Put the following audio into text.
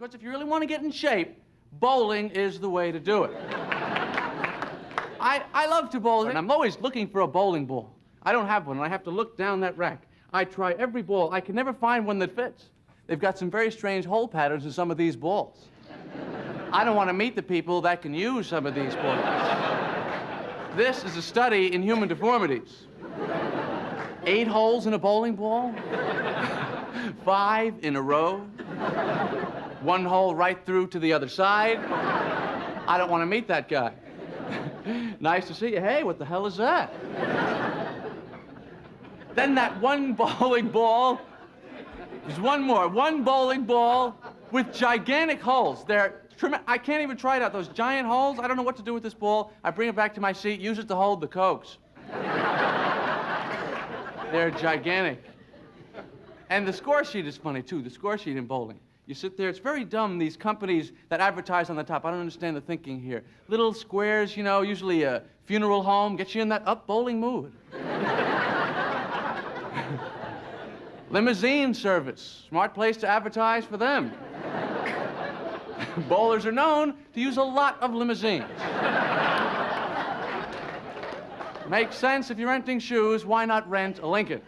because if you really want to get in shape, bowling is the way to do it. I, I love to bowl, and I'm always looking for a bowling ball. I don't have one, and I have to look down that rack. I try every ball. I can never find one that fits. They've got some very strange hole patterns in some of these balls. I don't want to meet the people that can use some of these balls. This is a study in human deformities. Eight holes in a bowling ball, five in a row, one hole right through to the other side. I don't want to meet that guy. nice to see you. Hey, what the hell is that? then that one bowling ball. There's one more. One bowling ball with gigantic holes. They're I can't even try it out. Those giant holes. I don't know what to do with this ball. I bring it back to my seat, use it to hold the cokes. They're gigantic. And the score sheet is funny, too. The score sheet in bowling. You sit there, it's very dumb, these companies that advertise on the top. I don't understand the thinking here. Little squares, you know, usually a funeral home, gets you in that up bowling mood. Limousine service, smart place to advertise for them. Bowlers are known to use a lot of limousines. Makes sense if you're renting shoes, why not rent a Lincoln?